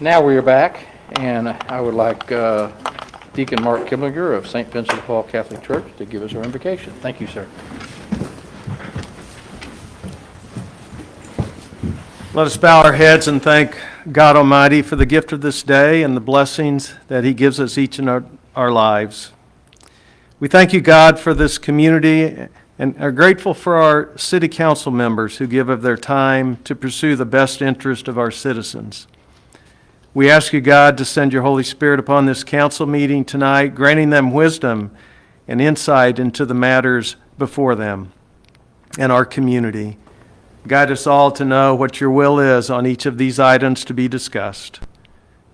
now we are back, and I would like uh, Deacon Mark Kiblinger of St. Vincent Paul Catholic Church to give us our invocation. Thank you, sir. Let us bow our heads and thank God Almighty for the gift of this day and the blessings that He gives us each in our, our lives. We thank you, God, for this community and are grateful for our city council members who give of their time to pursue the best interest of our citizens. We ask you, God, to send your Holy Spirit upon this council meeting tonight, granting them wisdom and insight into the matters before them and our community. Guide us all to know what your will is on each of these items to be discussed.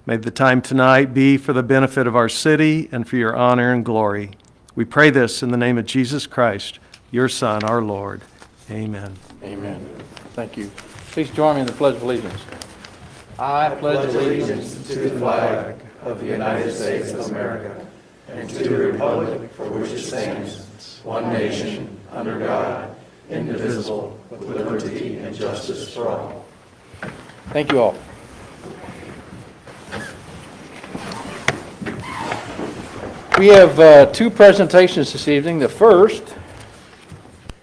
May the time tonight be for the benefit of our city and for your honor and glory. We pray this in the name of Jesus Christ, your Son, our Lord. Amen. Amen. Thank you. Please join me in the Pledge of Allegiance. I pledge allegiance to the flag of the United States of America and to the republic for which it stands, one nation, under God, indivisible, with liberty and justice for all. Thank you all. We have uh, two presentations this evening. The first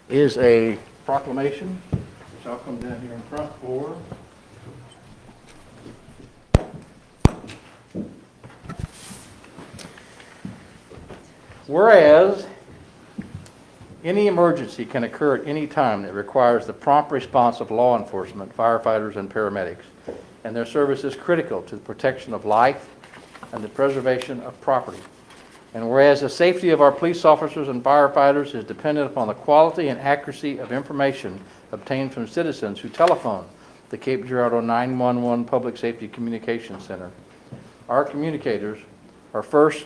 is a proclamation, which I'll come down here in front for. Whereas any emergency can occur at any time that requires the prompt response of law enforcement, firefighters, and paramedics, and their service is critical to the protection of life and the preservation of property. And whereas the safety of our police officers and firefighters is dependent upon the quality and accuracy of information obtained from citizens who telephone the Cape Girardeau 911 Public Safety Communications Center, our communicators are first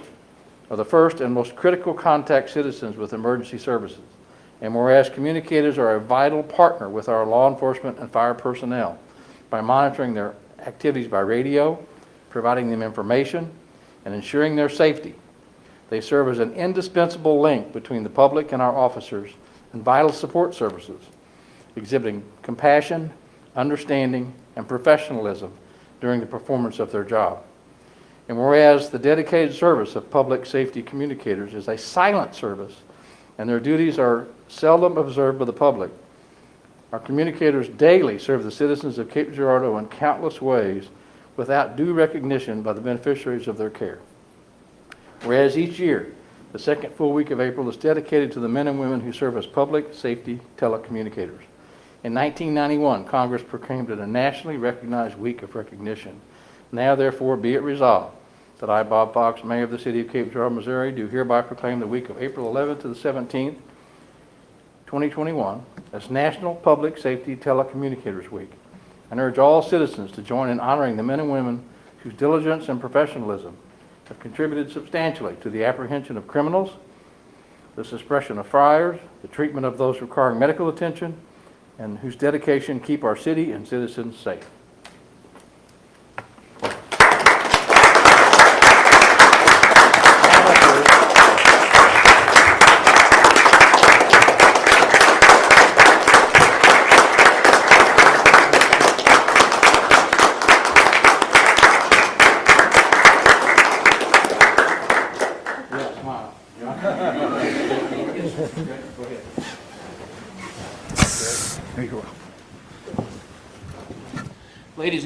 are the first and most critical contact citizens with emergency services. And whereas communicators are a vital partner with our law enforcement and fire personnel by monitoring their activities by radio, providing them information, and ensuring their safety, they serve as an indispensable link between the public and our officers and vital support services, exhibiting compassion, understanding, and professionalism during the performance of their job. And whereas the dedicated service of public safety communicators is a silent service and their duties are seldom observed by the public, our communicators daily serve the citizens of Cape Girardeau in countless ways without due recognition by the beneficiaries of their care. Whereas each year, the second full week of April is dedicated to the men and women who serve as public safety telecommunicators. In 1991, Congress proclaimed it a nationally recognized week of recognition. Now therefore be it resolved that I, Bob Fox, Mayor of the City of Cape Girardeau, Missouri, do hereby proclaim the week of April 11th to the 17th, 2021, as National Public Safety Telecommunicators Week, and urge all citizens to join in honoring the men and women whose diligence and professionalism have contributed substantially to the apprehension of criminals, the suppression of fires, the treatment of those requiring medical attention, and whose dedication keep our city and citizens safe.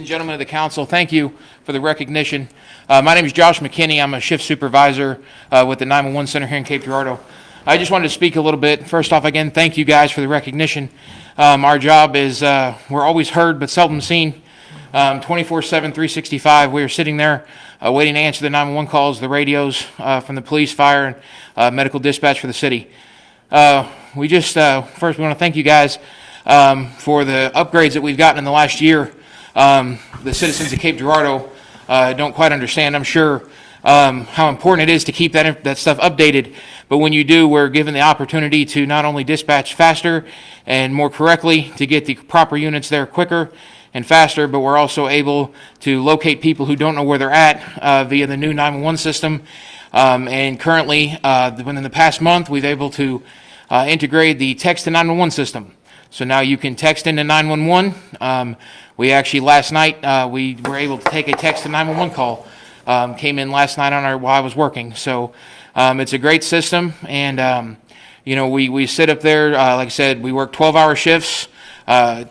Gentlemen of the council, thank you for the recognition. Uh, my name is Josh McKinney. I'm a shift supervisor uh, with the 911 Center here in Cape Girardeau. I just wanted to speak a little bit. First off, again, thank you guys for the recognition. Um, our job is uh, we're always heard but seldom seen. Um, 24 7, 365. We are sitting there uh, waiting to answer the 911 calls, the radios uh, from the police, fire, and uh, medical dispatch for the city. We just, first, we want to thank you guys um, for the upgrades that we've gotten in the last year. Um, the citizens of Cape Girardeau uh, don't quite understand, I'm sure, um, how important it is to keep that, that stuff updated. But when you do, we're given the opportunity to not only dispatch faster and more correctly, to get the proper units there quicker and faster, but we're also able to locate people who don't know where they're at uh, via the new 911 system. Um, and currently, uh, within the past month, we've able to uh, integrate the text to 911 system. So now you can text into 911. Um, we actually, last night, uh, we were able to take a text to 911 call. Um, came in last night on our, while I was working. So um, it's a great system. And, um, you know, we, we sit up there, uh, like I said, we work 12 hour shifts. Uh,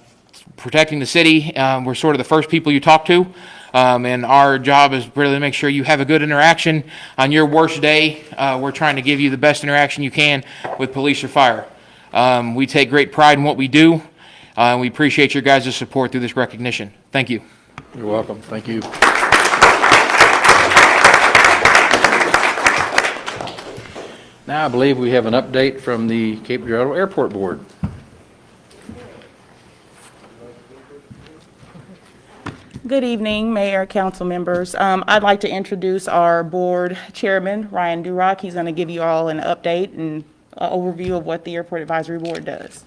protecting the city. Um, we're sort of the first people you talk to. Um, and our job is really to make sure you have a good interaction on your worst day. Uh, we're trying to give you the best interaction you can with police or fire. Um, we take great pride in what we do. Uh, and we appreciate your guys' support through this recognition. Thank you. You're welcome. Thank you. Now, I believe we have an update from the Cape Girardeau Airport Board. Good evening, Mayor, council members. Um, I'd like to introduce our board chairman, Ryan Durock. He's going to give you all an update and overview of what the Airport Advisory Board does.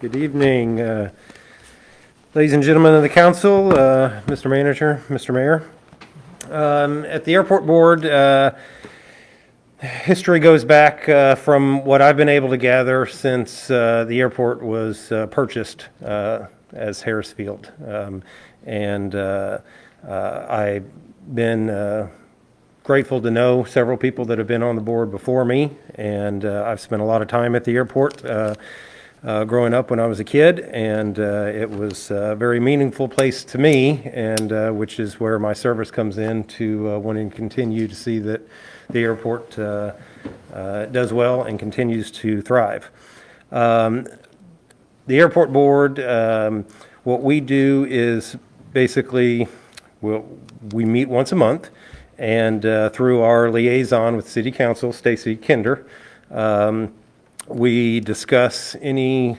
Good evening, uh, ladies and gentlemen of the council, uh, Mr. Manager, Mr. Mayor. Um, At the Airport Board, uh, history goes back uh, from what I've been able to gather since uh, the airport was uh, purchased uh, as Harris Field. Um, And uh, uh, I've been grateful to know several people that have been on the board before me, and uh, I've spent a lot of time at the airport uh, uh, growing up when I was a kid, and uh, it was a very meaningful place to me, and uh, which is where my service comes in to uh, wanting to continue to see that the airport does well and continues to thrive. Um, the airport board, um, what we do is basically, we'll, we meet once a month, and uh, through our liaison with City Council, Stacy Kinder, um, we discuss any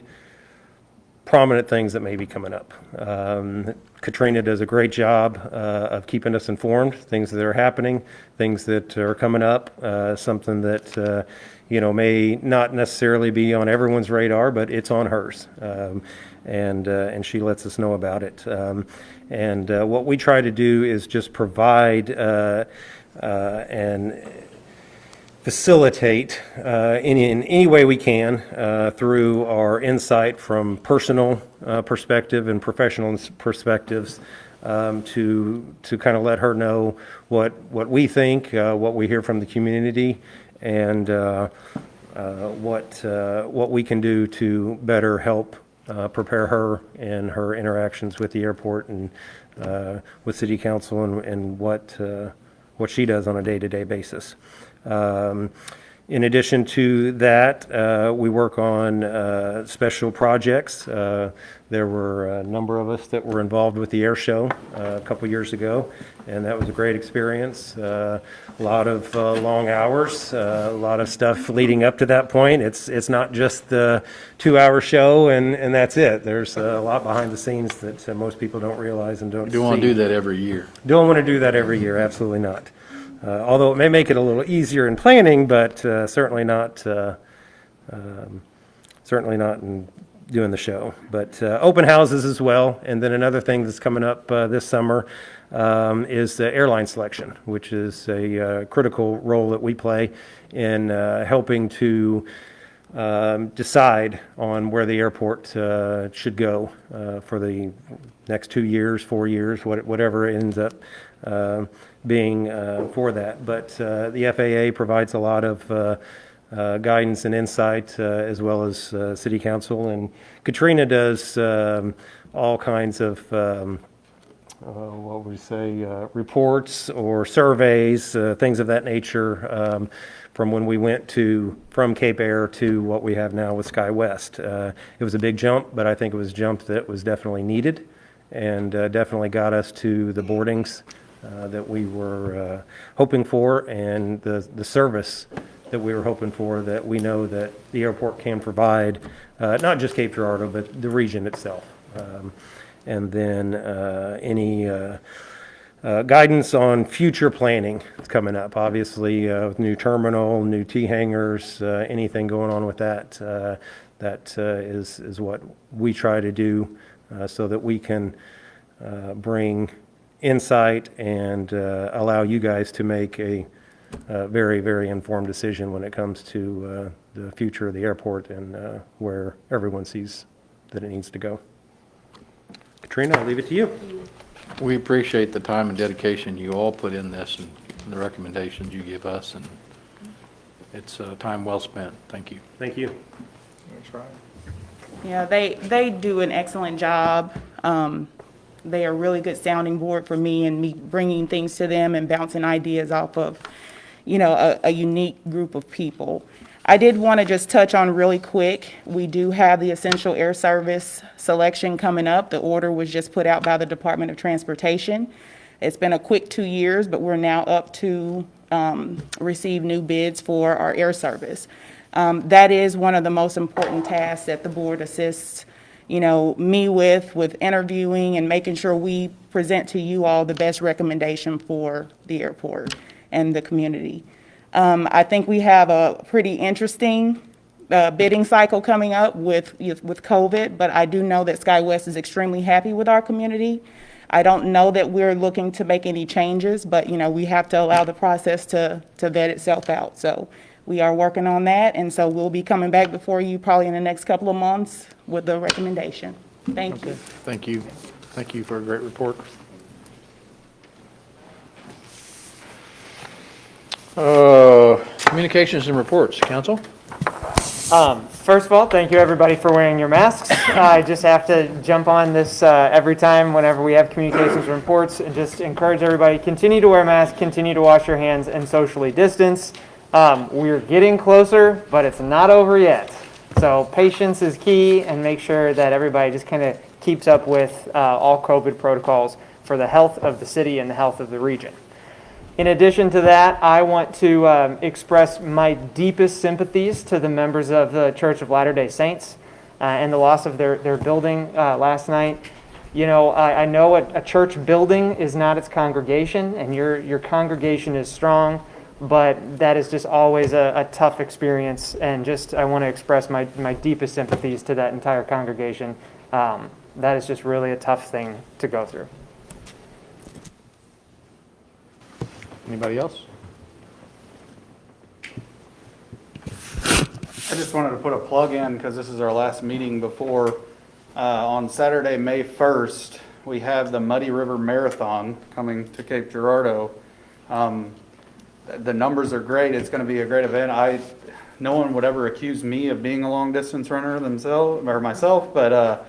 prominent things that may be coming up. Um, Katrina does a great job uh, of keeping us informed, things that are happening, things that are coming up, uh, something that, uh, you know, may not necessarily be on everyone's radar, but it's on hers. Um, And, uh, and she lets us know about it. Um, And uh, what we try to do is just provide uh, uh, and facilitate uh, in, in any way we can uh, through our insight from personal perspective and professional perspectives um, to to kind of let her know what what we think, what we hear from the community, and uh, what uh, what we can do to better help uh, prepare her in her interactions with the airport and uh, with city council and, and what uh, what she does on a day-to-day basis. Um, In addition to that, uh, we work on uh, special projects. Uh, There were a number of us that were involved with the air show uh, a couple years ago, and that was a great experience. Uh, A lot of uh, long hours, uh, a lot of stuff leading up to that point. It's, it's not just the two-hour show and, and that's it. There's a lot behind the scenes that uh, most people don't realize and don't see. Do want to do that every year. Don't want to do that every year, absolutely not. Uh, Although it may make it a little easier in planning, but uh, certainly not, uh, um, certainly not in doing the show. But uh, open houses as well, and then another thing that's coming up uh, this summer um, is the airline selection, which is a uh, critical role that we play in helping to um, decide on where the airport should go for the next two years, four years, what- whatever ends up uh, being uh, for that. But uh, the FAA provides a lot of uh, uh, guidance and insight, uh, as well as City Council. And Katrina does um, all kinds of um, what would we say, reports or surveys, things of that nature, um, from when we went to, from Cape Air to what we have now with SkyWest. Uh, It was a big jump, but I think it was a jump that was definitely needed and uh, definitely got us to the boardings uh, that we were uh, hoping for and the, the service that we were hoping for that we know that the airport can provide, uh, not just Cape Girardeau, but the region itself. Um, and then any uh, guidance on future planning is coming up. Obviously, uh, with new terminal, new T-hangars, uh, anything going on with that, that is is what we try to do so that we can bring insight and uh, allow you guys to make a a very, very informed decision when it comes to uh, the future of the airport and uh, where everyone sees that it needs to go. Katrina, I'll leave it to you. We appreciate the time and dedication you all put in this and the recommendations you give us, and it's uh, time well spent. Thank you. Thank you. That's right. Yeah, they, they do an excellent job. Um, They are really good sounding board for me and me bringing things to them and bouncing ideas off of, you know, a, a unique group of people. I did want to just touch on really quick, we do have the Essential Air Service selection coming up. The order was just put out by the Department of Transportation. It's been a quick two years, but we're now up to um, receive new bids for our air service. Um, That is one of the most important tasks that the board assists, you know, me with, with interviewing and making sure we present to you all the best recommendation for the airport and the community. Um, I think we have a pretty interesting uh, bidding cycle coming up with, with COVID, but I do know that SkyWest is extremely happy with our community. I don't know that we're looking to make any changes, but, you know, we have to allow the process to, to vet itself out. So we are working on that, and so we'll be coming back before you probably in the next couple of months with the recommendation. Thank you. Thank you. Thank you for a great report. Uh, Communications and reports, council? Um, First of all, thank you everybody for wearing your masks. I just have to jump on this uh, every time whenever we have communications reports and just encourage everybody, continue to wear masks, continue to wash your hands and socially distance. Um, We're getting closer, but it's not over yet. So patience is key and make sure that everybody just kind of keeps up with uh, all COVID protocols for the health of the city and the health of the region. In addition to that, I want to um, express my deepest sympathies to the members of the Church of Latter-day Saints uh, and the loss of their, their building uh, last night. You know, I, I know a, a church building is not its congregation, and your, your congregation is strong, but that is just always a, a tough experience, and just I want to express my, my deepest sympathies to that entire congregation. Um, that is just really a tough thing to go through. Anybody else? I just wanted to put a plug in because this is our last meeting before, uh, on Saturday, May 1st, we have the Muddy River Marathon coming to Cape Girardeau. Um, th- The numbers are great. It's going to be a great event. I, no one would ever accuse me of being a long-distance runner themselves, or myself, but uh,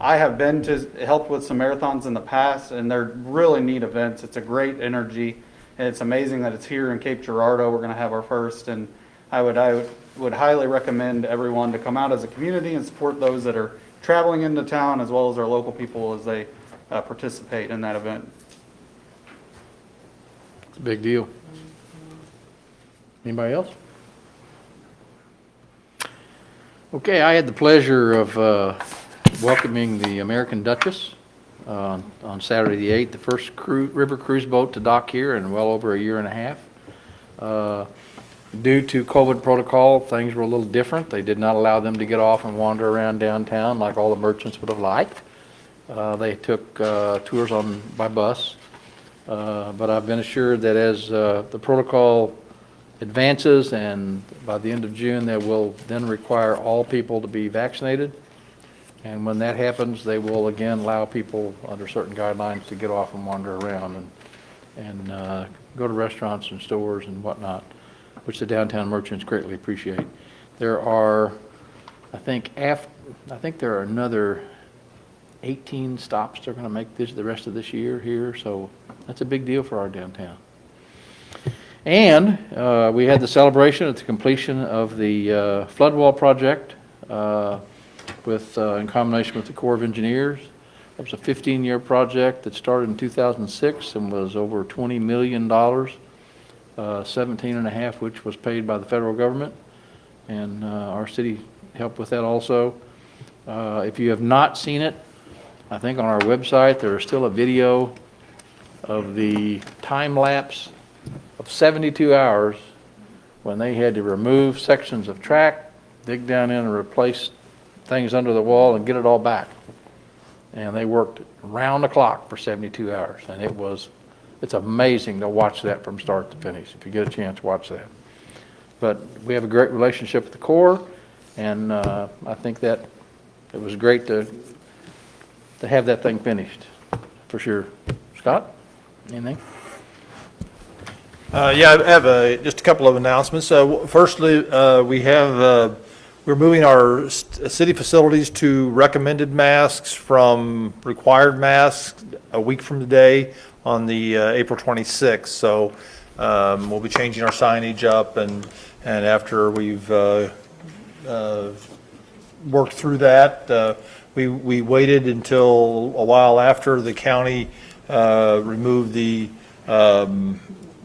I have been to, helped with some marathons in the past, and they're really neat events. It's a great energy. And it's amazing that it's here in Cape Girardeau. We're going to have our first, and I would, I would- would highly recommend everyone to come out as a community and support those that are traveling into town as well as our local people as they uh, participate in that event. It's a big deal. Anybody else? Okay, I had the pleasure of uh, welcoming the American Duchess uh, on Saturday the 8th, the first cru- river cruise boat to dock here in well over a year and a half. Uh, Due to COVID protocol, things were a little different. They did not allow them to get off and wander around downtown like all the merchants would have liked. Uh, They took uh, tours on, by bus. Uh, But I've been assured that as the protocol advances and by the end of June, they will then require all people to be vaccinated. And when that happens, they will again allow people under certain guidelines to get off and wander around and, and uh, go to restaurants and stores and whatnot, which the downtown merchants greatly appreciate. There are, I think, af, I think there are another 18 stops they're going to make this, the rest of this year here, so that's a big deal for our downtown. And uh, we had the celebration at the completion of the uh, flood wall project uh, with, uh, in combination with the Corps of Engineers. It was a 15-year project that started in 2006 and was over $20 million, uh, 17 and a half which was paid by the federal government. And uh, our city helped with that also. Uh, If you have not seen it, I think on our website, there is still a video of the time lapse of 72 hours when they had to remove sections of track, dig down in and replace things under the wall and get it all back. And they worked round the clock for 72 hours, and it was, It's amazing to watch that from start to finish. If you get a chance, watch that. But we have a great relationship with the Corps, and uh, I think that it was great to, to have that thing finished, for sure. Scott, anything? Uh, Yeah, I have uh, just a couple of announcements. Uh, Firstly, uh, we have, uh, we're moving our city facilities to recommended masks from required masks a week from today on the uh, April 26th. So um, we'll be changing our signage up, and, and after we've uh, uh, worked through that. Uh, We, we waited until a while after the county uh, removed the um,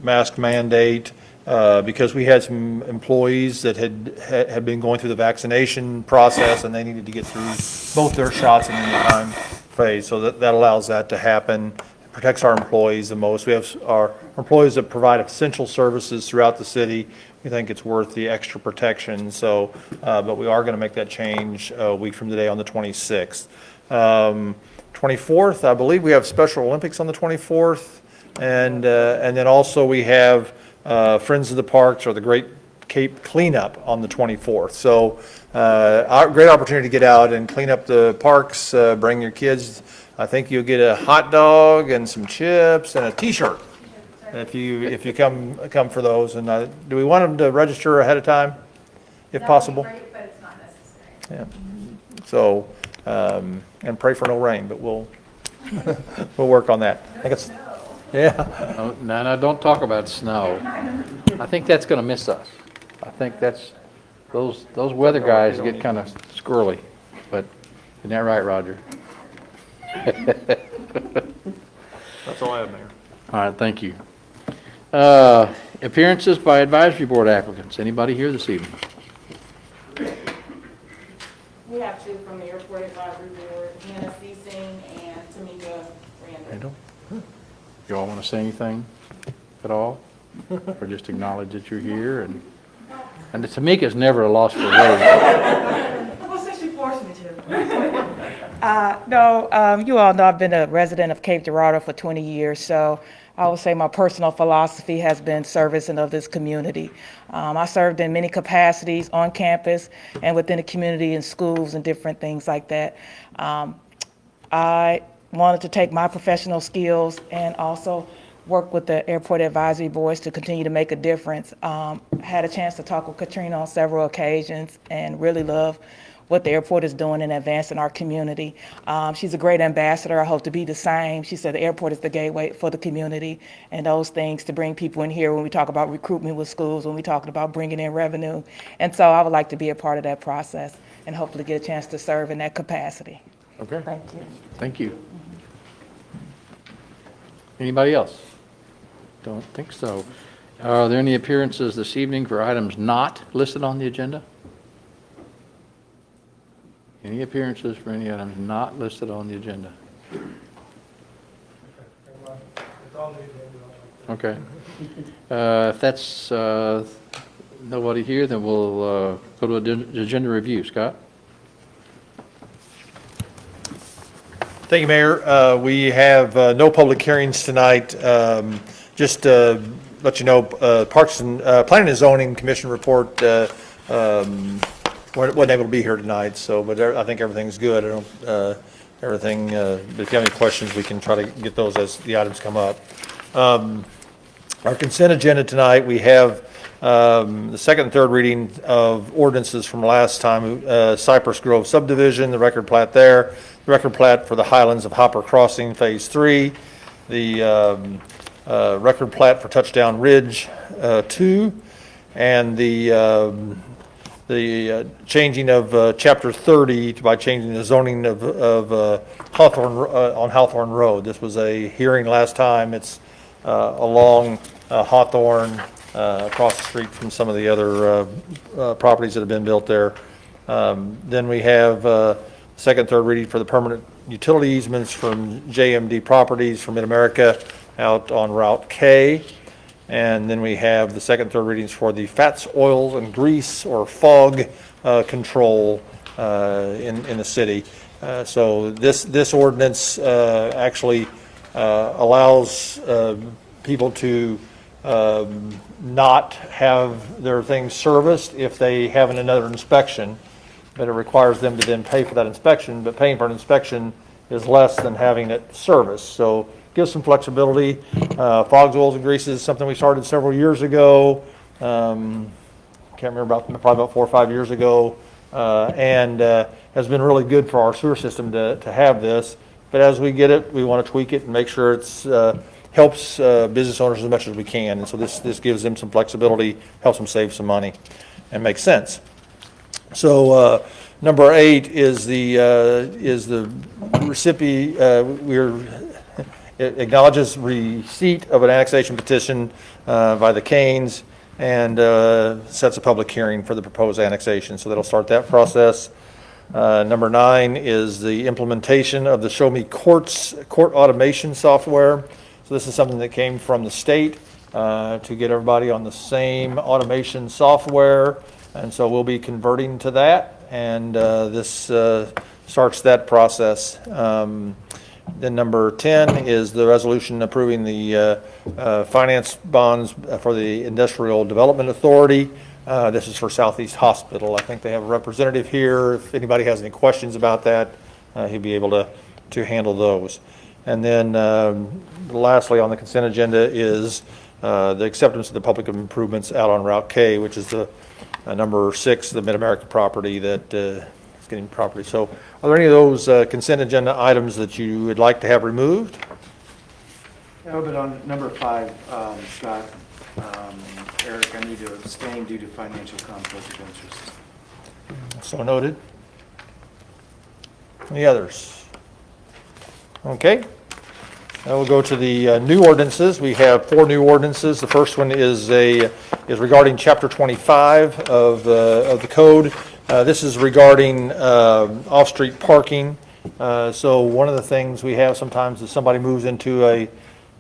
mask mandate uh, because we had some employees that had, had been going through the vaccination process and they needed to get through both their shots in the time phase. So that, that allows that to happen, protects our employees the most. We have our employees that provide essential services throughout the city. We think it's worth the extra protection, so, uh, but we are going to make that change a week from today on the 26th. Um, 24th, I believe we have Special Olympics on the 24th. And, uh, and then also we have uh, Friends of the Parks or the Great Cape Cleanup on the 24th. So, uh, great opportunity to get out and clean up the parks, uh, bring your kids. I think you'll get a hot dog and some chips and a T-shirt if you, if you come, come for those. And uh, do we want them to register ahead of time, if possible? That be great, but it's not necessary. Yeah. So, um, and pray for no rain, but we'll, we'll work on that. I think it's, yeah. No, no, no, don't talk about snow. I think that's going to miss us. I think that's, those, those weather guys get kind of squirrely, but isn't that right, Roger? That's all I have, Mayor. All right, thank you. Uh, Appearances by advisory board applicants. Anybody here this evening? We have two from the Airport Advisory Board, Hannah Ceasing and Tamika Randall. Randall? You all want to say anything at all? Or just acknowledge that you're here and, and Tamika's never a loss for words. Well, since you forced me to. Uh, no, um, you all know I've been a resident of Cape Girardeau for 20 years, so I would say my personal philosophy has been service and of this community. Um, I served in many capacities on campus and within the community in schools and different things like that. Um, I wanted to take my professional skills and also work with the airport advisory boards to continue to make a difference. Um, had a chance to talk with Katrina on several occasions and really love what the airport is doing in advancing our community. Um, she's a great ambassador. I hope to be the same. She said the airport is the gateway for the community and those things to bring people in here when we talk about recruitment with schools, when we talking about bringing in revenue. And so I would like to be a part of that process and hopefully get a chance to serve in that capacity. Okay, Thank you. thank you. Anybody else? Don't think so. Are there any appearances this evening for items not listed on the agenda? Any appearances for any items not listed on the agenda? Okay. Uh, If that's uh, nobody here, then we'll uh, go to agen- agenda review. Scott? Thank you, Mayor. Uh, We have uh, no public hearings tonight. Um, Just uh, let you know, uh, Parks and, uh, Planning and Zoning Commission report uh, um, wasn't able to be here tonight, so, but I think everything's good. I don't, uh, everything, uh, but if you have any questions, we can try to get those as the items come up. Um, Our consent agenda tonight, we have um, the second and third reading of ordinances from last time, uh, Cypress Grove subdivision, the record plat there, the record plat for the Highlands of Hopper Crossing Phase Three, the um, uh, record plat for Touchdown Ridge uh, Two, and the um, the uh, changing of uh, Chapter 30 by changing the zoning of of uh, Hawthorne, on Hawthorne Road. This was a hearing last time. It's along Hawthorne, across the street from some of the other properties that have been built there. Um, Then we have uh, second, third reading for the permanent utility easements from JMD Properties from Mid-America out on Route K. And then we have the second, third readings for the fats, oils, and grease or fog uh, control uh, in, in the city. Uh, So this, this ordinance uh, actually uh, allows uh, people to um, not have their things serviced if they have another inspection, but it requires them to then pay for that inspection, but paying for an inspection is less than having it serviced. So gives some flexibility. Uh, Fogs, oils, and greases is something we started several years ago. Um, can't remember about, probably about four or five years ago, uh, and uh, has been really good for our sewer system to, to have this. But as we get it, we want to tweak it and make sure it's, uh, helps uh, business owners as much as we can. And so this, this gives them some flexibility, helps them save some money, and makes sense. So, uh, number eight is the, uh, is the recipient, uh, we're, it acknowledges receipt of an annexation petition uh, by the Canes and uh, sets a public hearing for the proposed annexation. So that'll start that process. Uh, Number nine is the implementation of the Show Me Courts, court automation software. So this is something that came from the state uh, to get everybody on the same automation software. And so we'll be converting to that, and uh, this uh, starts that process. Um, Then number 10 is the resolution approving the uh, uh, finance bonds for the Industrial Development Authority. Uh, This is for Southeast Hospital. I think they have a representative here. If anybody has any questions about that, uh, he'd be able to, to handle those. And then um, lastly, on the consent agenda is uh, the acceptance of the public improvements out on Route K, which is the uh, number six, the Mid-America property that uh, getting property. So are there any of those uh, consent agenda items that you would like to have removed? No, but on number five, um, Scott, um, Eric, I need to abstain due to financial conflict of interest. So noted. Any others? Okay. Now we'll go to the uh, new ordinances. We have four new ordinances. The first one is a, is regarding Chapter 25 of, uh, of the code. Uh, This is regarding um, off-street parking. Uh, So one of the things we have sometimes is somebody moves into a,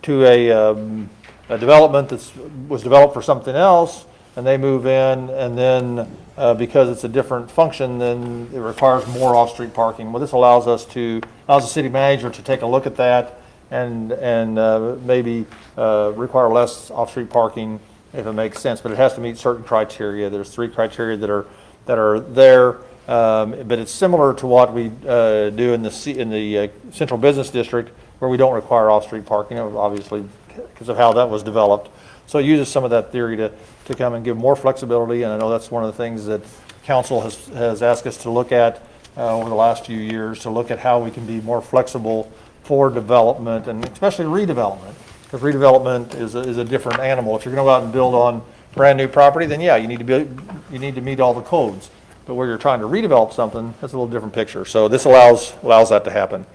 to a, um, a development that was developed for something else, and they move in, and then, uh, because it's a different function, then it requires more off-street parking. Well, this allows us to, allows the city manager to take a look at that and, and uh, maybe uh, require less off-street parking if it makes sense, but it has to meet certain criteria. There's three criteria that are, that are there, um, but it's similar to what we uh, do in the, C- in the uh, central business district, where we don't require off-street parking, obviously, because of how that was developed. So it uses some of that theory to, to come and give more flexibility, and I know that's one of the things that council has, has asked us to look at uh, over the last few years, to look at how we can be more flexible for development, and especially redevelopment, because redevelopment is, a- is a different animal. If you're gonna go out and build on brand-new property, then yeah, you need to be, you need to meet all the codes. But where you're trying to redevelop something, that's a little different picture. So this allows, allows that to happen.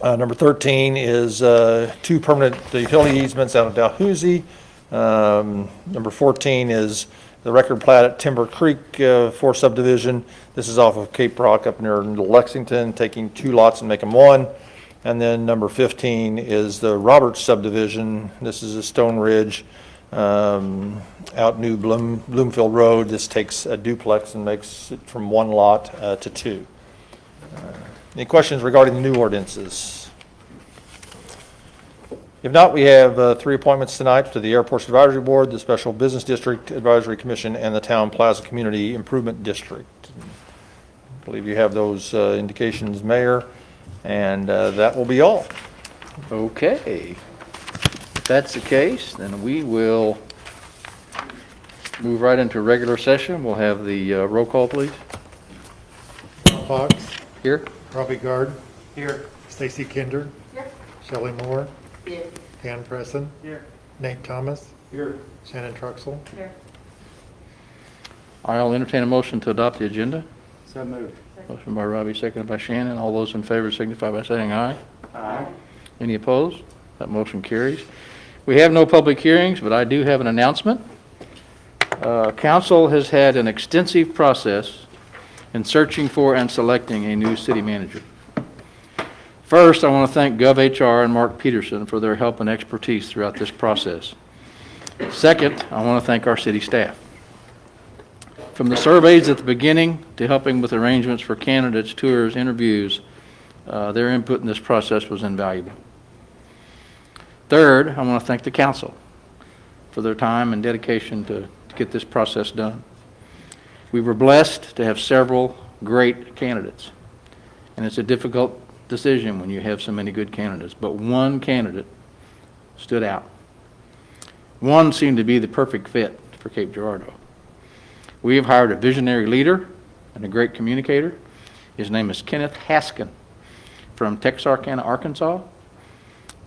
Uh, Number 13 is uh, two permanent utility easements out of Dalhousie. Um, Number 14 is the record plat at Timber Creek uh, for subdivision. This is off of Cape Rock up near Lexington, taking two lots and make them one. And then number 15 is the Roberts subdivision. This is a Stone Ridge um, out New Bloom- Bloomfield Road. This takes a duplex and makes it from one lot uh, to two. Uh, Any questions regarding the new ordinances? If not, we have uh, three appointments tonight to the Airports Advisory Board, the Special Business District Advisory Commission, and the Town Plaza Community Improvement District. I believe you have those uh, indications, Mayor, and uh, that will be all. Okay. If that's the case, then we will move right into regular session. We'll have the uh, roll call, please. Fox, Here? Robbie Guard, Here. Stacy Kinder. Here. Shelley Moore. Here. Dan Presson, Here. Nate Thomas. Here. Shannon Truxel. Here. I'll entertain a motion to adopt the agenda. So moved. Motion by Robbie, seconded by Shannon. All those in favor signify by saying aye. Aye. Any opposed? That motion carries. We have no public hearings, but I do have an announcement. Uh, Council has had an extensive process in searching for and selecting a new city manager. First, I want to thank GovHR and Mark Peterson for their help and expertise throughout this process. Second, I want to thank our city staff. From the surveys at the beginning to helping with arrangements for candidates, tours, interviews, uh, their input in this process was invaluable. Third, I want to thank the council for their time and dedication to to get this process done. We were blessed to have several great candidates, and it's a difficult decision when you have so many good candidates, but one candidate stood out. One seemed to be the perfect fit for Cape Girardeau. We have hired a visionary leader and a great communicator. His name is Kenneth Haskin from Texarkana, Arkansas.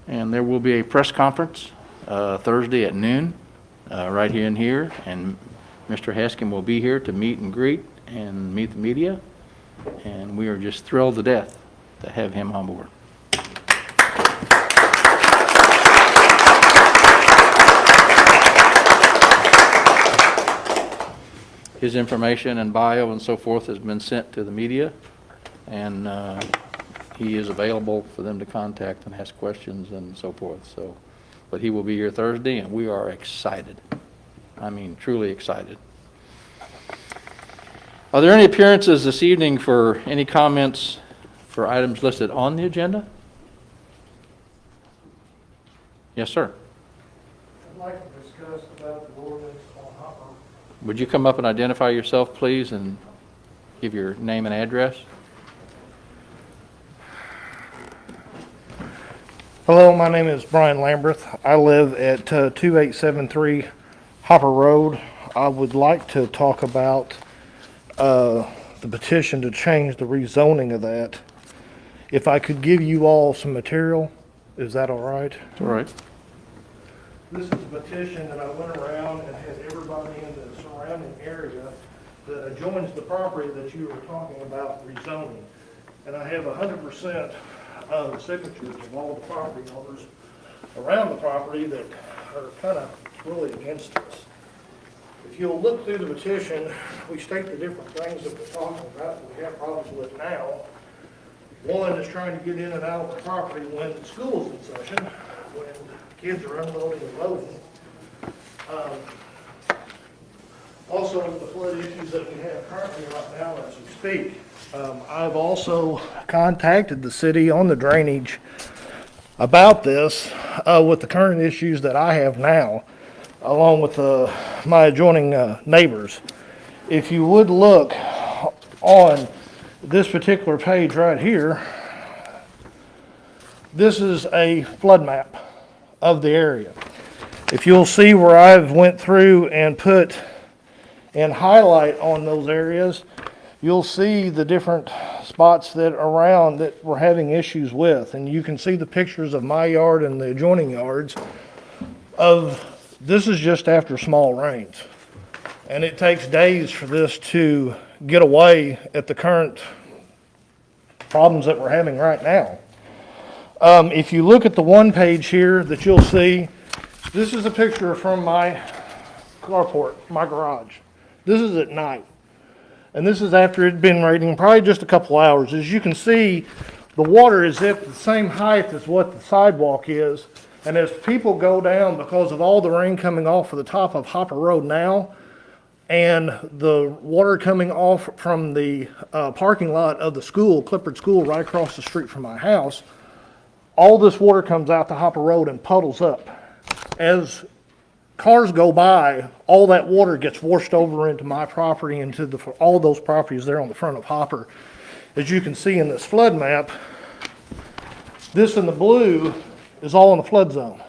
And there will be a press conference uh, Thursday at noon, uh, right here in here. And Mr. Haskin will be here to meet and greet and meet the media. And we are just thrilled to death to have him on board. His information and bio and so forth has been sent to the media, and uh, he is available for them to contact and ask questions and so forth, so. But he will be here Thursday, and we are excited. I mean, truly excited. Are there any appearances this evening for any comments for items listed on the agenda? Yes, sir. I'd like to discuss about the ordinance on Hopper. Would you come up and identify yourself, please, and give your name and address? Hello, my name is Brian Lambreth. I live at uh, 2873 Hopper Road. I would like to talk about uh, the petition to change the rezoning of that. If I could give you all some material, is that all right? All right. This is a petition that I went around and had everybody in the surrounding area that adjoins the property that you were talking about rezoning. And I have 100% uh, the signatures of all the property owners around the property that are kind of really against us. If you'll look through the petition, we state the different things that we're talking about that we have problems with now. One is trying to get in and out of the property when the school's in session, when kids are unloading and loading. Um, also, the flood issues that we have currently right now as we speak. Um, I've also contacted the city on the drainage about this uh, with the current issues that I have now, along with uh, my adjoining uh, neighbors. If you would look on this particular page right here, this is a flood map of the area. If you'll see where I've went through and put and highlight on those areas, you'll see the different spots that around that we're having issues with. And you can see the pictures of my yard and the adjoining yards of, this is just after small rains. And it takes days for this to get away at the current problems that we're having right now. Um, if you look at the one page here that you'll see, this is a picture from my carport, my garage. This is at night. And this is after it'd been raining probably just a couple hours. As you can see, the water is at the same height as what the sidewalk is. And as people go down because of all the rain coming off of the top of Hopper Road now, and the water coming off from the uh, parking lot of the school, Clippard School, right across the street from my house, all this water comes out to Hopper Road and puddles up. As cars go by, all that water gets washed over into my property, into the, all those properties there on the front of Hopper. As you can see in this flood map, this in the blue is all in the flood zone.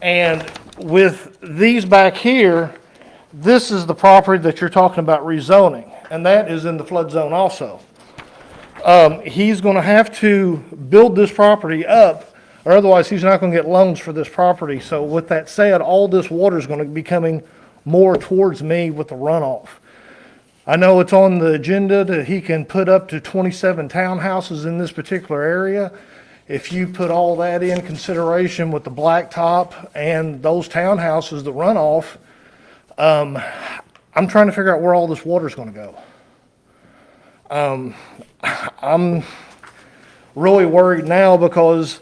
And with these back here, this is the property that you're talking about rezoning, and that is in the flood zone also. Um, he's gonna have to build this property up, or otherwise he's not gonna get loans for this property. So with that said, all this water is gonna be coming more towards me with the runoff. I know it's on the agenda that he can put up to twenty-seven townhouses in this particular area. If you put all that in consideration with the blacktop and those townhouses, the runoff, um, I'm trying to figure out where all this water is gonna go. Um, I'm really worried now because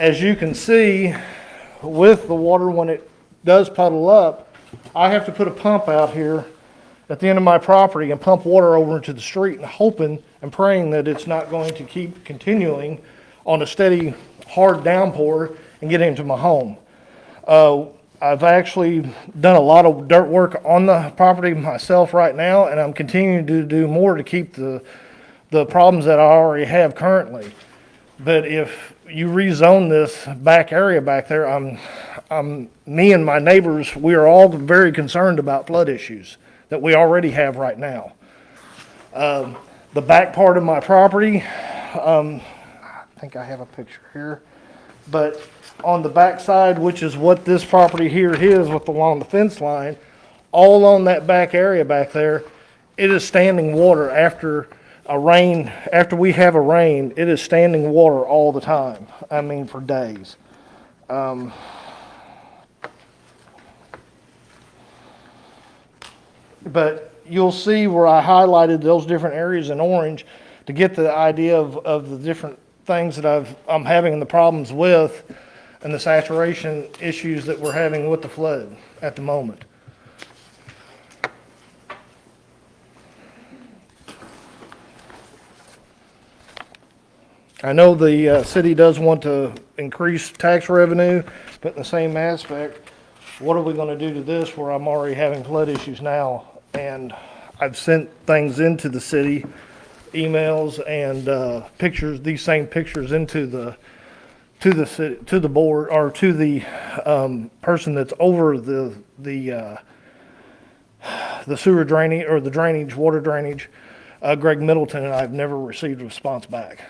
as you can see, with the water, when it does puddle up, I have to put a pump out here at the end of my property and pump water over into the street and hoping and praying that it's not going to keep continuing on a steady, hard downpour and get into my home. Uh, I've actually done a lot of dirt work on the property myself right now, and I'm continuing to do more to keep the, the problems that I already have currently. But if you rezone this back area back there, I'm, I'm, me and my neighbors, we are all very concerned about flood issues that we already have right now. Um, the back part of my property, um, I think I have a picture here. But on the back side, which is what this property here is with along the fence line, all on that back area back there, it is standing water after a rain, after we have a rain, it is standing water all the time. I mean, for days. Um, But you'll see where I highlighted those different areas in orange to get the idea of, of the different things that I've, I'm having the problems with and the saturation issues that we're having with the flood at the moment. I know the uh, city does want to increase tax revenue, but in the same aspect, what are we going to do to this where I'm already having flood issues now? And I've sent things into the city, emails and uh, pictures, these same pictures into the, to the, ci- to the board, or to the um, person that's over the, the, uh, the sewer drainage, or the drainage, water drainage, uh, Greg Middleton, and I've never received a response back.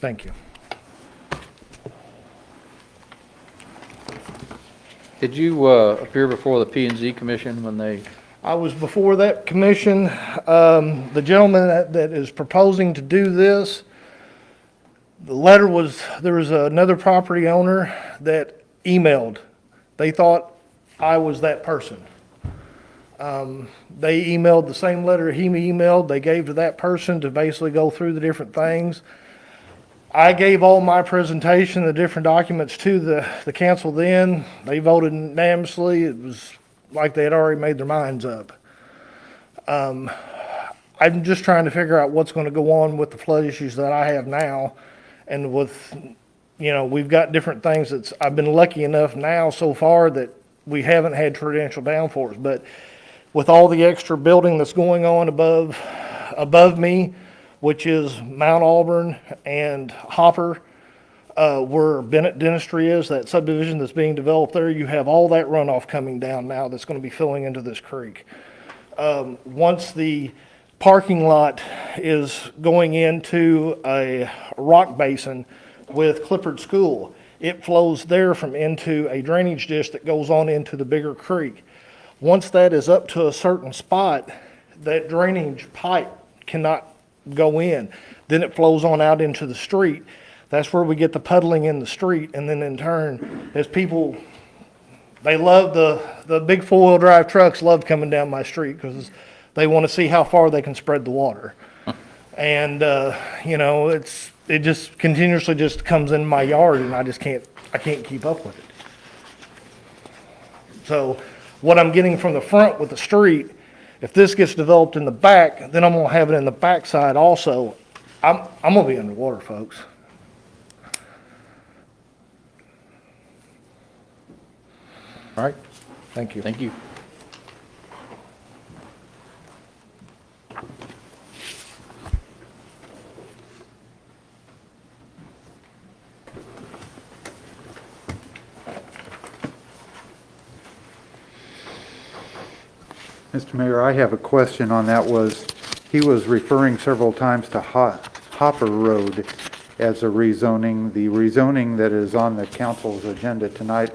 Thank you. Did you uh, appear before the P and Z Commission when they, I was before that commission. Um, the gentleman that, that is proposing to do this, the letter was, there was another property owner that emailed. They thought I was that person. Um, they emailed the same letter he emailed, they gave to that person to basically go through the different things. I gave all my presentation, the different documents to the, the council then. They voted unanimously. It was like they had already made their minds up. Um, I'm just trying to figure out what's gonna go on with the flood issues that I have now. And with, you know, we've got different things that's, I've been lucky enough now so far that we haven't had torrential downforce. But with all the extra building that's going on above, above me, which is Mount Auburn and Hopper, uh, where Bennett Dentistry is, that subdivision that's being developed there, you have all that runoff coming down now that's gonna be filling into this creek. Um, once the parking lot is going into a rock basin with Clippard School, it flows there from into a drainage ditch that goes on into the bigger creek. Once that is up to a certain spot, that drainage pipe cannot go in. Then it flows on out into the street. That's where we get the puddling in the street, and then in turn, as people, they love the, the big four-wheel drive trucks love coming down my street because they want to see how far they can spread the water. And, uh, you know, it's, it just continuously just comes in my yard and I just can't, I can't keep up with it. So what I'm getting from the front with the street, if this gets developed in the back, then I'm gonna have it in the backside also. I'm, I'm gonna be underwater, folks. all right, Thank you. thank you. Mr. Mayor, I have a question on that was, he was referring several times to Ho- Hopper Road as a rezoning. The rezoning that is on the council's agenda tonight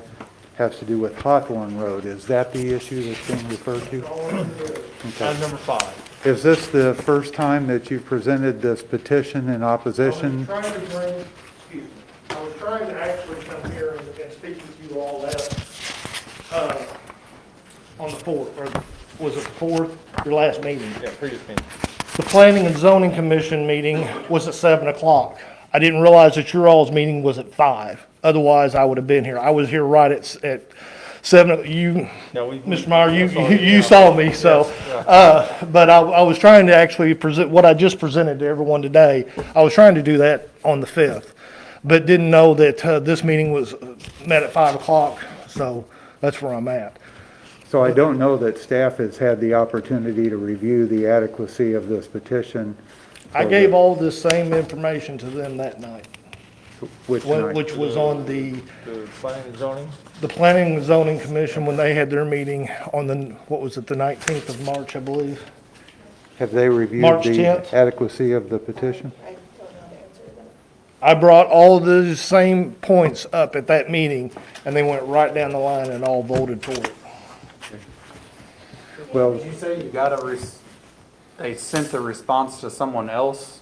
has to do with Hawthorne Road. Is that the issue that's being referred to? Item number five. Is this the first time that you presented this petition in opposition? Trying to bring, excuse me, I was trying to actually come here and, and speak with you all that, uh, on the fourth, or was it the fourth, your last meeting? Yeah, previous meeting. The Planning and Zoning Commission meeting was at seven o'clock. I didn't realize that your all's meeting was at five. Otherwise, I would have been here. I was here right at, s- at seven, you, No, we- Mr. Meyer, you, saw you you, yeah. saw me, so, Yes, yeah. uh, but I, I was trying to actually present, what I just presented to everyone today, I was trying to do that on the fifth. but didn't know that uh, this meeting was uh, met at 5 o'clock, so that's where I'm at. So I don't know that staff has had the opportunity to review the adequacy of this petition. I gave the- all this same information to them that night, Which wh- night? which was on the, The planning and zoning? the Planning and Zoning Commission when they had their meeting on the, what was it, the 19th of March, I believe? Have they reviewed March the 10th. adequacy of the petition? I brought all those same points up at that meeting, and they went right down the line and all voted for it. Well, Did you say you got a, res- they sent the response to someone else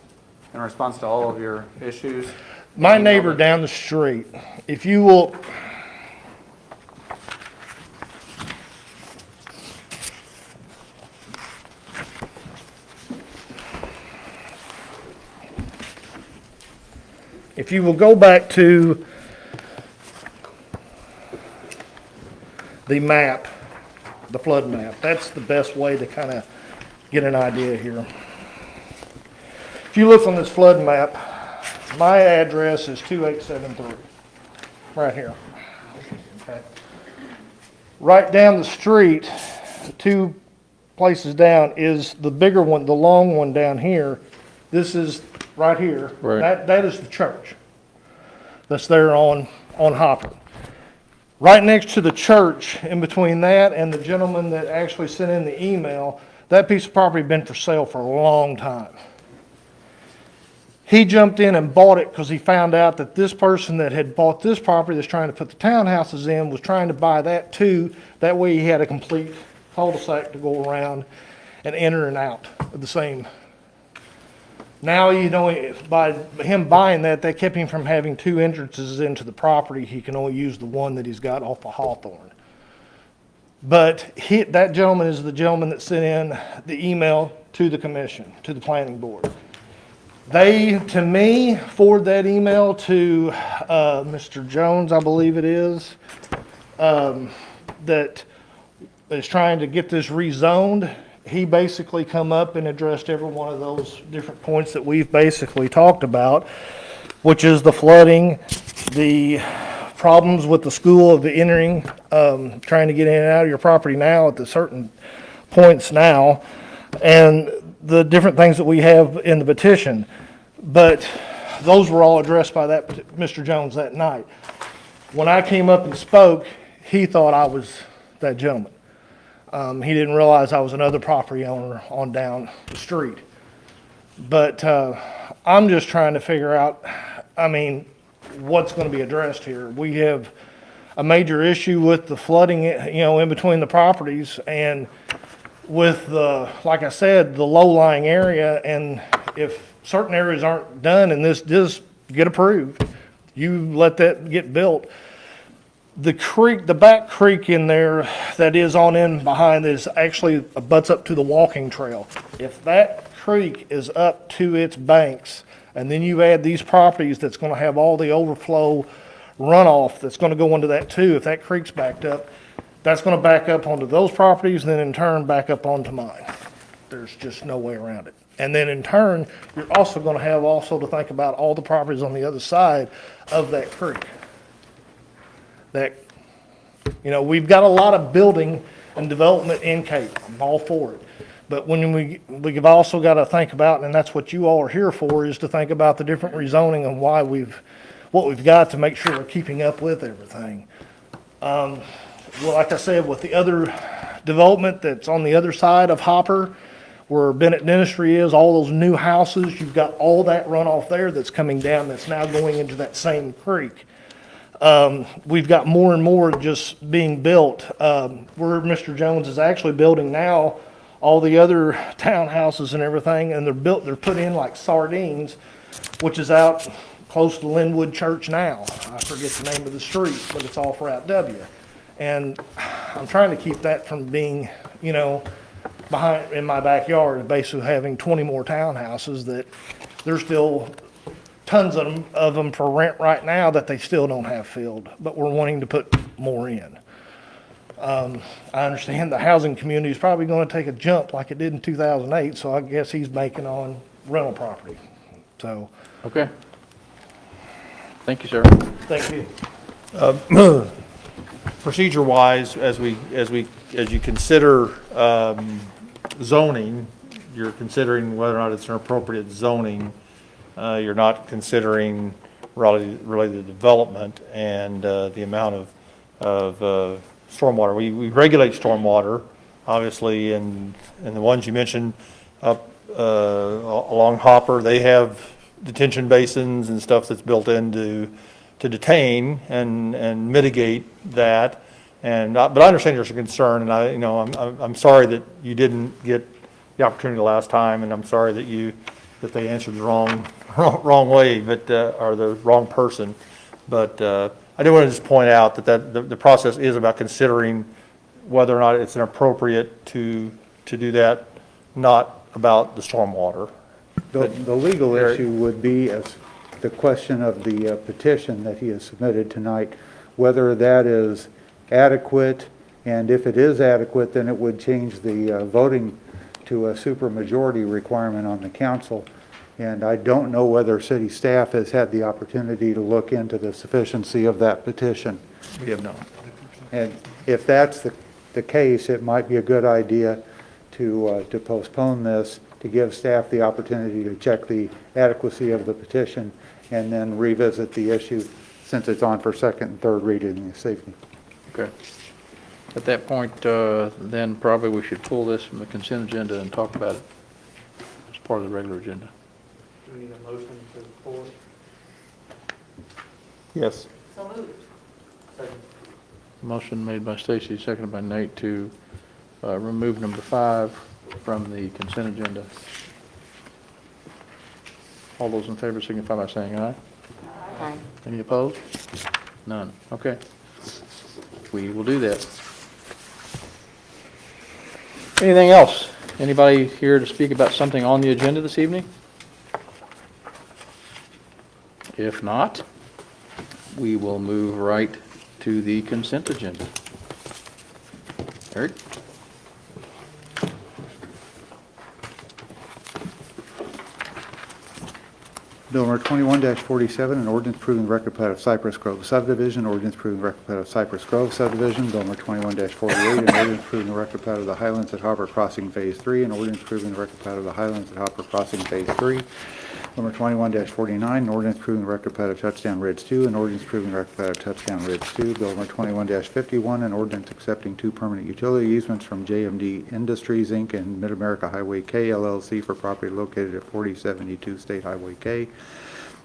in response to all of your issues? My neighbor down the street, if you will, if you will go back to the map, the flood map, that's the best way to kind of get an idea here. If you look on this flood map, my address is 2873, right here. Okay. Right down the street, two places down, is the bigger one, the long one down here. This is right here. Right. That, that is the church that's there on, on Hopper. Right next to the church, in between that and the gentleman that actually sent in the email, that piece of property had been for sale for a long time. He jumped in and bought it because he found out that this person that had bought this property that's trying to put the townhouses in was trying to buy that too. That way he had a complete cul-de-sac to go around and enter and out of the same. Now, you know, by him buying that, that kept him from having two entrances into the property. He can only use the one that he's got off of Hawthorne. But he, that gentleman is the gentleman that sent in the email to the commission, to the planning board. They, to me, forward that email to uh, Mr. Jones, I believe it is, um, that is trying to get this rezoned. He basically come up and addressed every one of those different points that we've basically talked about, which is the flooding, the problems with the school of the entering, um, trying to get in and out of your property now at the certain points now, and the different things that we have in the petition. But those were all addressed by that, Mr. Jones that night. When I came up and spoke, he thought I was that gentleman. Um, he didn't realize I was another property owner on down the street. But, uh, I'm just trying to figure out, I mean, what's gonna be addressed here. We have a major issue with the flooding, you know, in between the properties and with the, like I said, the low-lying area, and if certain areas aren't done and this does get approved, you let that get built. The creek, the back creek in there that is on in behind is actually butts up to the walking trail. If that creek is up to its banks, and then you add these properties that's gonna have all the overflow runoff that's gonna go into that too, if that creek's backed up, that's gonna back up onto those properties, and then in turn back up onto mine. There's just no way around it. And then in turn, you're also gonna have also to think about all the properties on the other side of that creek. That, you know, we've got a lot of building and development in Cape, I'm all for it. But when we, we've also gotta think about, and that's what you all are here for, is to think about the different rezoning and why we've, what we've got to make sure we're keeping up with everything. Um, well, like I said, with the other development that's on the other side of Hopper, where Bennett Dentistry is, all those new houses, you've got all that runoff there that's coming down, that's now going into that same creek. Um, we've got more and more just being built. Um, where Mr. Jones is actually building now, all the other townhouses and everything, and they're built, they're put in like sardines, which is out close to Linwood Church now. I forget the name of the street, but it's off Route W. And I'm trying to keep that from being, you know, behind, in my backyard, basically having 20 more townhouses that they're still tons of them, of them for rent right now that they still don't have filled, but we're wanting to put more in. Um, I understand the housing community is probably gonna take a jump like it did in 2008, so I guess he's making on rental property. So, Okay. Thank you, sir. Thank you. Uh, Procedure-wise, as we, as we, as you consider um, zoning, you're considering whether or not it's an appropriate zoning. Uh, You're not considering really the development and uh, the amount of, of uh, stormwater. We, we regulate stormwater, obviously, and, and the ones you mentioned up uh, along Hopper, they have detention basins and stuff that's built into, to detain and, and mitigate that. And, but I understand there's a concern, and I, you know, I'm, I'm I'm sorry that you didn't get the opportunity last time, and I'm sorry that you, that they answered the wrong, wrong way, but, uh, or the wrong person. But uh, I do want to just point out that that, the, the process is about considering whether or not it's appropriate to, to do that, not about the stormwater. The, the legal issue would be as the question of the uh, petition that he has submitted tonight, whether that is adequate, and if it is adequate, then it would change the uh, voting to a supermajority requirement on the council. And I don't know whether city staff has had the opportunity to look into the sufficiency of that petition. We have not. And if that's the, the case, it might be a good idea to, uh, to postpone this, to give staff the opportunity to check the adequacy of the petition, and then revisit the issue since it's on for second and third reading this evening. Okay. At that point, uh, then probably we should pull this from the consent agenda and talk about it as part of the regular agenda. Do we need a motion to pull Yes. So moved. Second. Motion made by Stacy, seconded by Nate to uh, remove number five from the consent agenda. All those in favor signify by saying aye. Aye. Any opposed? None. Okay. We will do that. Anything else? Anybody here to speak about something on the agenda this evening? If not, we will move right to the consent agenda. Eric? Bill number twenty-one forty-seven, an ordinance approving record plat of Cypress Grove subdivision, ordinance approving record plat of Cypress Grove subdivision, bill number twenty-one forty-eight, an ordinance approving the record plat of the Highlands at Hopper Crossing Phase Three, an ordinance approving the record plat of the Highlands at Hopper Crossing Phase Three, number 21-49, an ordinance approving the record plat of Touchdown Ridge Two, an ordinance approving the record plat of Touchdown Ridge Two, bill number 21-51, an ordinance accepting two permanent utility easements from JMD Industries, Inc. and Mid-America Highway K LLC for property located at forty seventy-two State Highway K,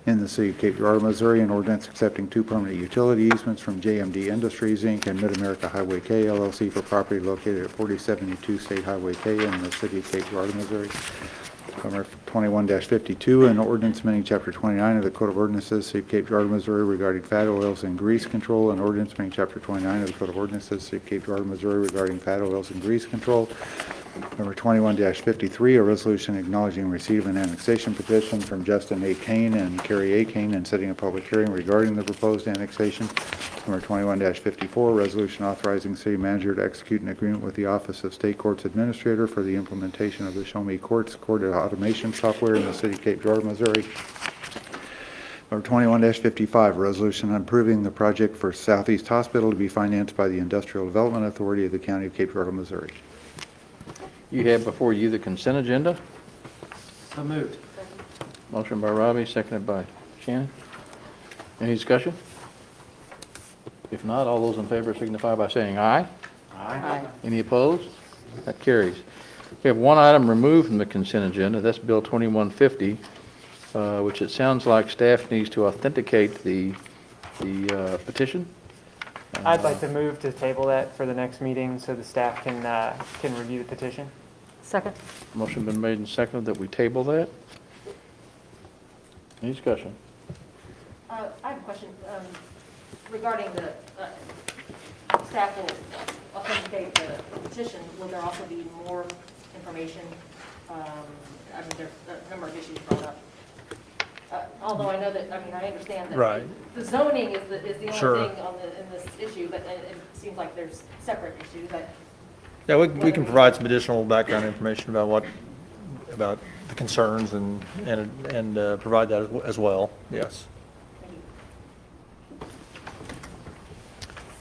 in the city of Cape Girardeau, Missouri, an ordinance accepting two permanent utility easements from JMD Industries, Inc. and Mid-America Highway K LLC for property located at 4072 State Highway K in the city of Cape Girardeau, Missouri. Number 21-52, an ordinance amending Chapter 29 of the Code of Ordinances, City of Cape Girardeau, Missouri regarding fat oils and grease control, and ordinance amending Chapter 29 of the Code of Ordinances, City of Cape Girardeau, Missouri regarding fat oils and grease control. Number 21-53, a resolution acknowledging receipt of an annexation petition from Justin A. Kane and Carrie A. Kane and setting a public hearing regarding the proposed annexation. Number 21-54, resolution authorizing city manager to execute an agreement with the Office of State Courts Administrator for the implementation of the Show Me Courts Court Automation Software in the city of Cape Girardeau, Missouri. Number 21-55, resolution approving the project for Southeast Hospital to be financed by the Industrial Development Authority of the County of Cape Girardeau, Missouri. You have before you the consent agenda. So moved. Motion by Robbie, seconded by Shannon. Any discussion? If not, all those in favor signify by saying aye. Aye. Any opposed? That carries. We have one item removed from the consent agenda, that's Bill 2150, uh, which it sounds like staff needs to authenticate the, the uh, petition. I'd like to move to table that for the next meeting so the staff can, uh, can review the petition. Second. Motion been made and seconded that we table that. Any discussion? Uh, I have a question um, regarding the, uh, staff will authenticate the petition. Will there also be more information? Um, I mean, there's a number of issues brought up. Uh, Although I know that, I mean, I understand that. Right. The zoning is the, is the Sure. only thing on the, in this issue, but it it seems like there's separate issues that Yeah, we, we can provide some additional background information about what, about the concerns and, and, and uh, provide that as- as well, yes.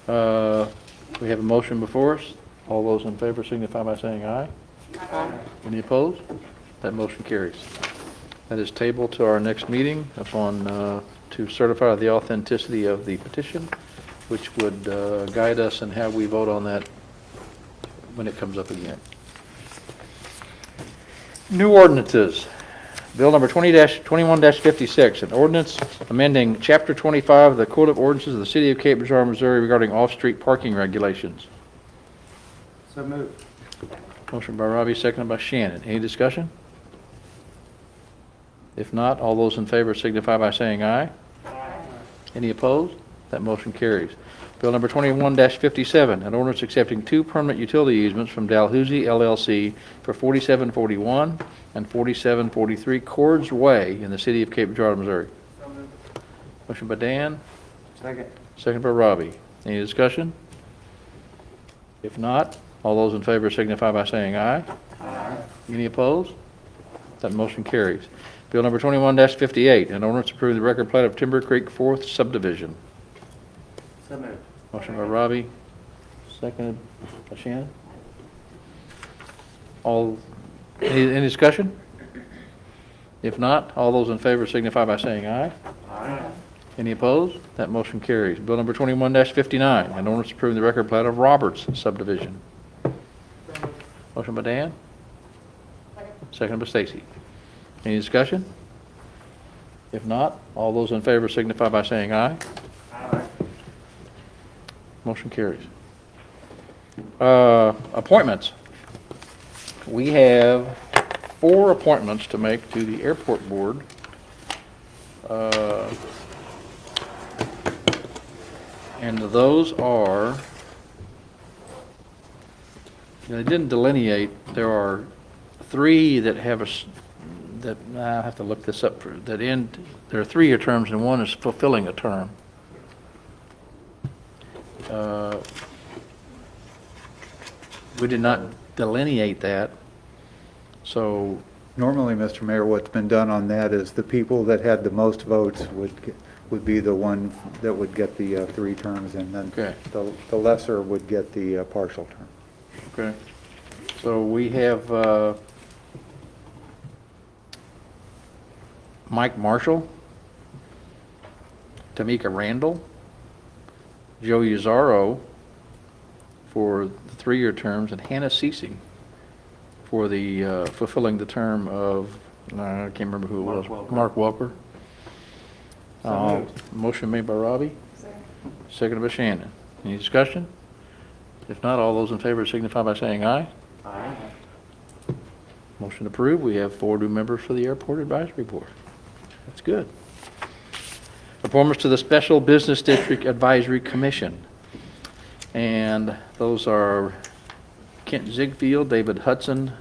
Uh, We have a motion before us. All those in favor signify by saying aye. Any opposed? That motion carries. That is tabled to our next meeting upon, uh, to certify the authenticity of the petition, which would uh, guide us in how we vote on that when it comes up again. New ordinances. Bill number 20-21-56, an ordinance amending Chapter 25 of the Code of Ordinances of the City of Cape Girardeau, Missouri regarding off-street parking regulations. So moved. Motion by Robbie, seconded by Shannon. Any discussion? If not, all those in favor signify by saying aye. Any opposed? That motion carries. Bill number 21-57, an ordinance accepting two permanent utility easements from Dalhousie LLC for 4741 and 4743 Cords Way in the city of Cape Girardeau, Missouri. Motion by Dan, Second. second by Robbie. Any discussion? If not, all those in favor signify by saying aye. Any opposed? That motion carries. Bill number 21-58, an ordinance approving the record plat of Timber Creek Fourth Subdivision. So moved. Motion by Robbie, seconded by Shannon. All, any, any discussion? If not, all those in favor signify by saying aye. Aye. Any opposed? That motion carries. Bill number 21-59, an ordinance approving the record plat of Roberts subdivision. Motion by Dan, seconded by Stacy. Any discussion? If not, all those in favor signify by saying aye. Motion carries. Uh, Appointments. We have four appointments to make to the airport board. Uh, And those are, they didn't delineate, there are three that have a, that, I have to look this up, for that end, there are three-year terms and one is fulfilling a term. Uh, We did not delineate that, so, Normally, Mr. Mayor, what's been done on that is the people that had the most votes would, get- would be the one that would get the uh, three terms, and then Okay. the the lesser would get the uh, partial term. okay. So we have uh, Mike Marshall, Tamika Randall, Joe Uzaro for the three-year terms, and Hannah Ceasing for the, uh, fulfilling the term of, uh, I can't remember who it was. Mark Welker. Uh, Motion made by Robbie. Seconded by Shannon. Any discussion? If not, all those in favor signify by saying aye. Aye. Motion approved. We have four new members for the Airport Advisory Board. That's good. Appointments to the Special Business District Advisory Commission. And those are Kent Ziegfeld, David Hudson,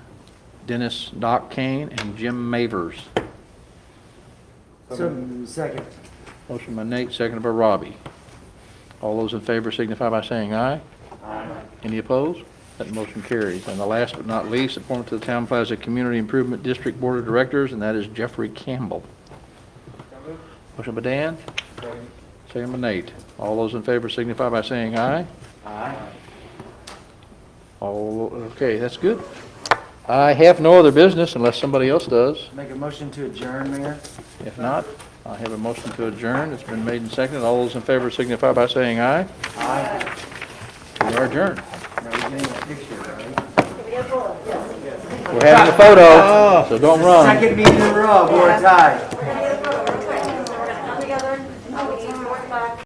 Dennis Doc Kane, and Jim Mavers. So, second. Motion by Nate, seconded by Robbie. All those in favor signify by saying aye. Aye. Any opposed? That motion carries. And the last but not least, appointment to the Town Plaza Community Improvement District Board of Directors, and that is Jeffrey Campbell. Motion by Dan, second by Nate. All those in favor signify by saying aye. Aye. All, okay, that's good. I have no other business unless somebody else does. Make a motion to adjourn, Mayor? If not, I have a motion to adjourn. It's been made and seconded. All those in favor signify by saying aye. Aye. We are adjourned. Now, we're getting a picture, right? We're having a photo, oh. so don't run. Second meeting in a row, board tied.